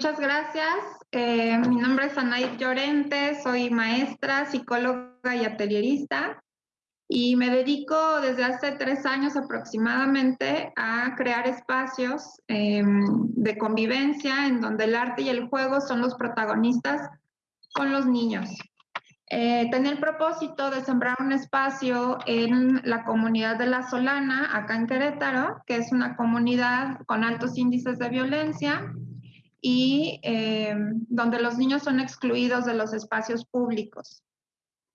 muchas gracias. Eh, mi nombre es Anaid Llorente, soy maestra, psicóloga y atelierista y me dedico desde hace tres años aproximadamente a crear espacios em, de convivencia en donde el arte y el juego son los protagonistas con los niños. Eh, tenía el propósito de sembrar un espacio en la comunidad de La Solana, acá en Querétaro, que es una comunidad con altos índices de violencia y em, donde los niños son excluidos de los espacios públicos.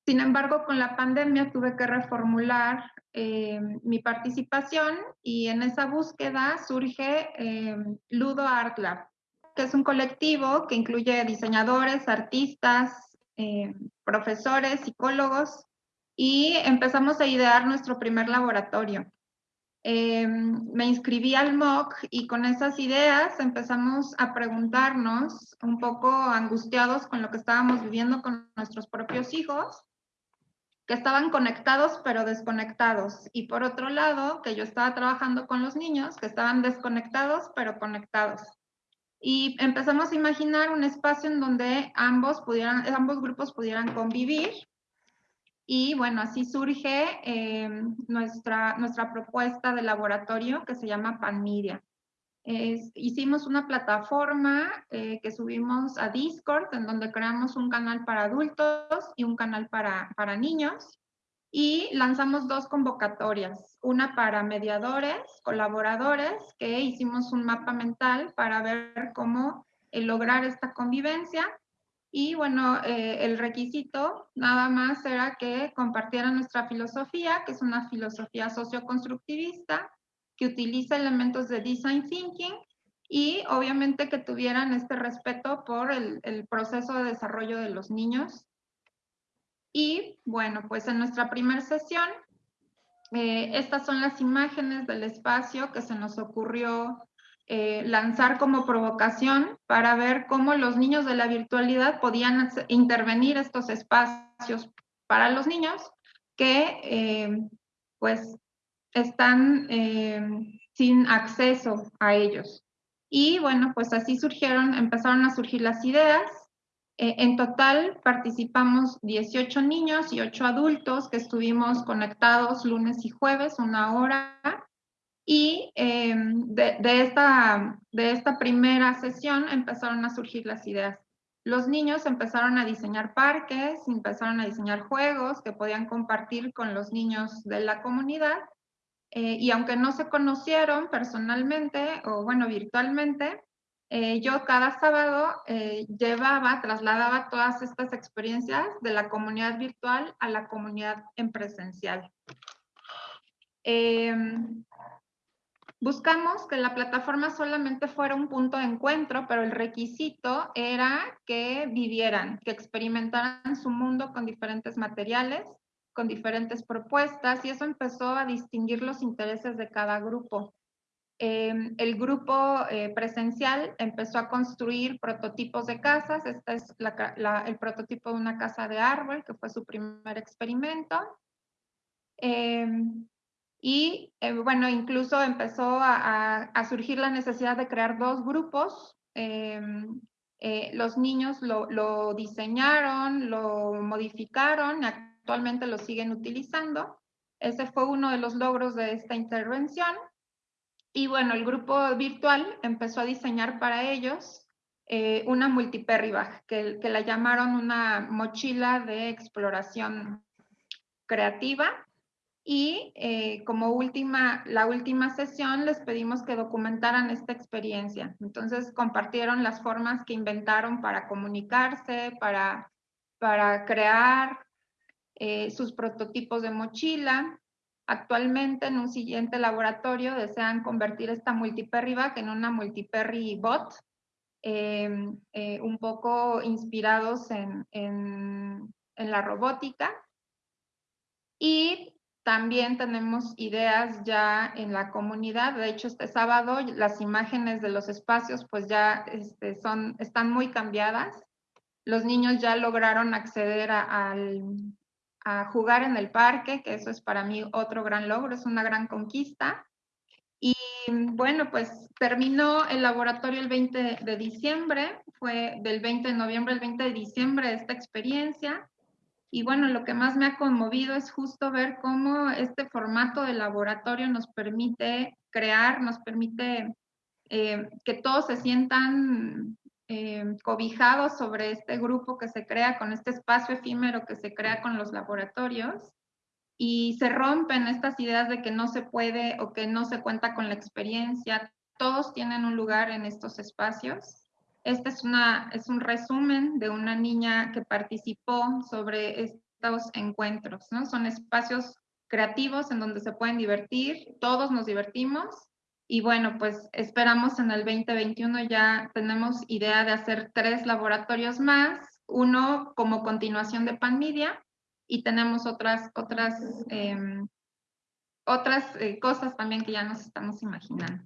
Sin embargo, con la pandemia tuve que reformular eh, mi participación y en esa búsqueda surge eh, Ludo Art Lab, que es un colectivo que incluye diseñadores, artistas, eh, profesores, psicólogos, y empezamos a idear nuestro primer laboratorio. Me inscribí al MOOC y con esas ideas empezamos a preguntarnos, un poco angustiados con lo que estábamos viviendo con nuestros propios hijos, que estaban conectados pero desconectados. Y por otro lado, que yo estaba trabajando con los niños que estaban desconectados pero conectados. Y empezamos a imaginar un espacio en donde ambos, pudieran, ambos grupos pudieran convivir. Y bueno, así surge eh, nuestra, nuestra propuesta de laboratorio que se llama PanMedia hicimos una plataforma eh, que subimos a Discord, en donde creamos un canal para adultos y un canal para, para niños. Y lanzamos dos convocatorias, una para mediadores, colaboradores, que hicimos un mapa mental para ver cómo eh, lograr esta convivencia. Y bueno, eh, el requisito nada más era que compartieran nuestra filosofía, que es una filosofía socioconstructivista, que utiliza elementos de design thinking y obviamente que tuvieran este respeto por el, proceso de desarrollo de los niños. Y bueno, pues en nuestra primera sesión, eh, estas son las imágenes del espacio que se nos ocurrió eh, lanzar como provocación para ver cómo los niños de la virtualidad podían intervenir estos espacios para los niños que eh, pues están eh, sin acceso a ellos. Y bueno, pues así surgieron, empezaron a surgir las ideas. En total participamos 18 niños y 8 adultos que estuvimos conectados lunes y jueves, una hora. Y em, de, esta, de esta primera sesión empezaron a surgir las ideas. Los niños empezaron a diseñar parques, empezaron a diseñar juegos que podían compartir con los niños de la comunidad eh, y aunque no se conocieron personalmente o bueno, virtualmente, eh, yo cada sábado eh, llevaba, trasladaba todas estas experiencias de la comunidad virtual a la comunidad en presencial. Buscamos que la plataforma solamente fuera un punto de encuentro, pero el requisito era que vivieran, que experimentaran su mundo con diferentes materiales, con diferentes propuestas y eso empezó a distinguir los intereses de cada grupo. Em, el grupo eh, presencial empezó a construir prototipos de casas. Este es el prototipo de una casa de árbol, que fue su primer experimento. Em, y eh, bueno, incluso empezó a, surgir la necesidad de crear dos grupos. Em, eh, los niños lo, diseñaron, lo modificaron, actualmente lo siguen utilizando. Ese fue uno de los logros de esta intervención. Y bueno, el grupo virtual empezó a diseñar para ellos eh, una multiperry bag, que, que la llamaron una mochila de exploración creativa. Y eh, como última, la última sesión les pedimos que documentaran esta experiencia. Entonces compartieron las formas que inventaron para comunicarse, para, para crear, eh, sus prototipos de mochila. Actualmente en un siguiente laboratorio desean convertir esta multiperry bag en una multiperry bot, em, eh, un poco inspirados en, en, en la robótica. Y también tenemos ideas ya en la comunidad. De hecho, este sábado las imágenes de los espacios pues ya este, son, están muy cambiadas. Los niños ya lograron acceder al, a jugar en el parque, que eso es para mí otro gran logro, es una gran conquista. Y bueno, pues terminó el laboratorio el 20 de diciembre, fue del 20 de noviembre al 20 de diciembre esta experiencia. Y bueno, lo que más me ha conmovido es justo ver cómo este formato de laboratorio nos permite crear, nos permite eh, que todos se sientan eh, cobijados sobre este grupo que se crea, con este espacio efímero que se crea con los laboratorios y se rompen estas ideas de que no se puede o que no se cuenta con la experiencia. Todos tienen un lugar en estos espacios. Este es, una, es un resumen de una niña que participó sobre estos encuentros, ¿no? Son espacios creativos en donde se pueden divertir, todos nos divertimos y bueno, pues esperamos en el 2021 ya tenemos idea de hacer tres laboratorios más, uno como continuación de Panmedia y tenemos otras, otras, em, otras eh, cosas también que ya nos estamos imaginando.